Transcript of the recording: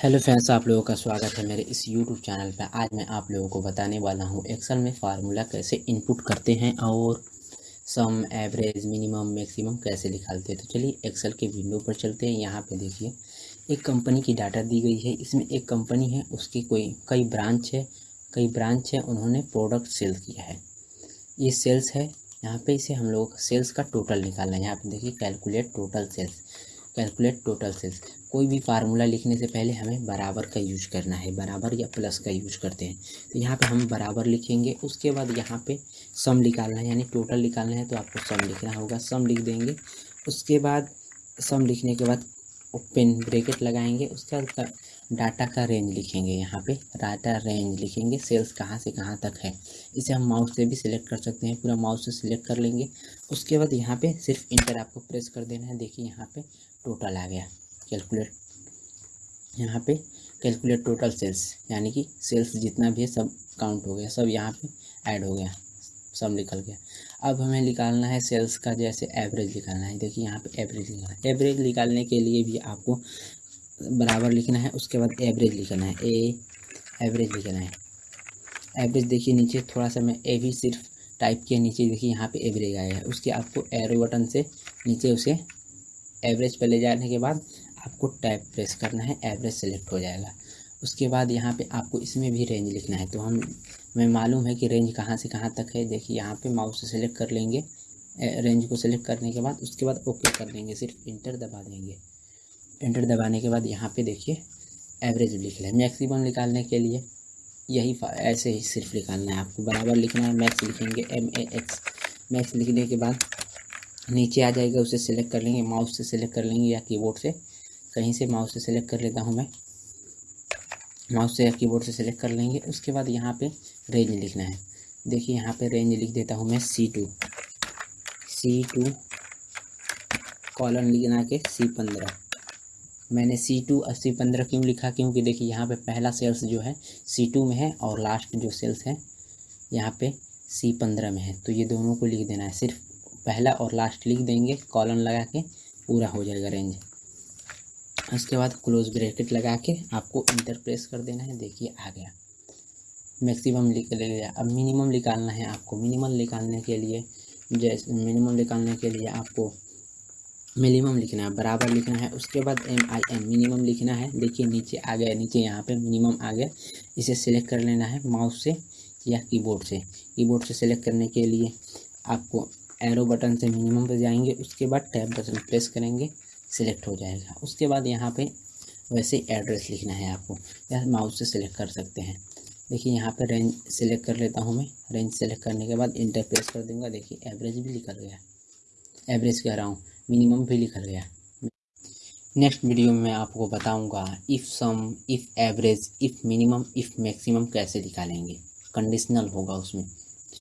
Hello friends, आप लोगों का स्वागत है मेरे इस यूट्यूब चैनल पर आज मैं आप लोगों को बताने वाला हूँ एक्सेल में फार्मूला कैसे इनपुट करते हैं और सम एवरेज मिनिमम मैक्सिमम कैसे निकालते हैं। तो चलिए एक्सेल के विंडो पर चलते हैं। यहाँ पे देखिए, एक कंपनी की डाटा दी गई है। इसमें एक कंपनी है, उसकी कोई, कई ब्रांच है। कई ब्रांच है, उन्होंने प्रोडक्ट सेल किया है। ये सेल्स है। यहाँ पे इसे हम लोग सेल्स का टोटल निकालना है। यहाँ पर देखिए calculate total sales calculate total sales. कोई भी फार्मूला लिखने से पहले हमें बराबर का यूज़ करना है, बराबर या प्लस का यूज़ करते हैं। तो यहाँ पे हम बराबर लिखेंगे, उसके बाद यहाँ पे सम निकालना है, यानी टोटल निकालना है तो आपको सम लिखना होगा, सम लिख देंगे। उसके बाद सम लिखने के बाद ओपन ब्रेकेट लगाएँगे, उसके बाद डाटा का रेंज लिखेंगे यहाँ पे। डाटा रेंज लिखेंगे सेल्स कहाँ से कहाँ तक है। इसे हम माउस से भी सिलेक्ट कर सकते हैं, पूरा माउस से सिलेक्ट कर लेंगे। उसके बाद यहाँ पे सिर्फ़ इंटर आपको प्रेस कर देना है। देखिए यहाँ पे टोटल आ गया कैलकुलेट यहाँ पे कैलकुलेट टोटल सेल्स यानी कि सेल्स जितना भी है सब काउंट हो गया, सब यहाँ पे ऐड हो गया। सब निकल गया। अब हमें निकालना है सेल्स का जैसे एवरेज निकालना है। देखिए यहाँ पे एवरेज निकालना है। एवरेज निकालने के लिए भी आपको बराबर लिखना है, उसके बाद एवरेज लिखना है। ए एवरेज लिखना है। एवरेज देखिए नीचे, थोड़ा सा मैं ए भी सिर्फ़ टाइप किया, नीचे देखिए यहाँ पे एवरेज आया है। उसके आपको एरो बटन से नीचे उसे एवरेज पर ले जाने के बाद आपको टैप प्रेस करना है एवरेज सेलेक्ट हो जाएगा। उसके बाद यहाँ पे आपको इसमें भी रेंज लिखना है। तो हम, हमें मालूम है कि रेंज कहाँ से कहाँ तक है। देखिए, यहाँ पे माउस से सेलेक्ट कर लेंगे। रेंज को सेलेक्ट करने के बाद उसके बाद ओके कर देंगे। सिर्फ़ इंटर दबा देंगे। इंटर दबाने के बाद यहाँ पे देखिए एवरेज लिख लें। मैक्सिमम निकालने के लिए यही ऐसे ही सिर्फ़ निकालना है। आपको बराबर लिखना है। मैक्स लिखेंगे एम ए एक्स मैक्स लिखने के बाद नीचे आ जाएगा, उसे सिलेक्ट कर लेंगे। माउस से सेलेक्ट कर लेंगे या कीबोर्ड से। कहीं से माउस से सेलेक्ट कर लेता हूँ मैं। माउस से या कीबोर्ड से सिलेक्ट कर लेंगे। उसके बाद यहाँ पे रेंज लिखना है। देखिए यहाँ पे रेंज लिख देता हूँ मैं C two C two colon लिखना के सी पंद्रह। मैंने सी टू और सी पंद्रह क्यों लिखा? क्योंकि देखिए यहाँ पे पहला सेल्स जो है सी टू में है और लास्ट जो सेल्स है, यहाँ पे सी पंद्रह में है। तो ये दोनों को लिख देना है। सिर्फ़ पहला और लास्ट लिख देंगे। कॉलन लगा के पूरा हो जाएगा रेंज उसके बाद क्लोज ब्रैकेट लगा के आपको इंटर प्रेस कर देना है। देखिए, आ गया। मैक्सिमम लिख ले गया अब मिनिमम निकालना है आपको। मिनिमम निकालने के लिए जैसे मिनिमम निकालने के लिए आपको मिनिमम लिखना है। बराबर लिखना है। उसके बाद एम आई एम मिनिमम लिखना है। देखिए, नीचे आ गया। नीचे यहाँ पे मिनिमम आ गया। इसे सिलेक्ट कर लेना है माउस से या कीबोर्ड से। कीबोर्ड से सिलेक्ट करने के लिए आपको एरो बटन से मिनिमम पर जाएँगे। उसके बाद टैब बटन प्रेस करेंगे। सिलेक्ट हो जाएगा। उसके बाद यहाँ पे वैसे एड्रेस लिखना है आपको। या माउस से सिलेक्ट कर सकते हैं। देखिए, यहाँ पे रेंज सिलेक्ट कर लेता हूँ मैं। रेंज सेलेक्ट करने के बाद इंटर प्रेस कर दूँगा। देखिए, एवरेज भी निकल गया एवरेज कह रहा हूँ, मिनिमम भी निकल गया नेक्स्ट वीडियो में मैं आपको बताऊँगा if sum if average if minimum if maximum कैसे निकालेंगे। कंडीशनल होगा उसमें।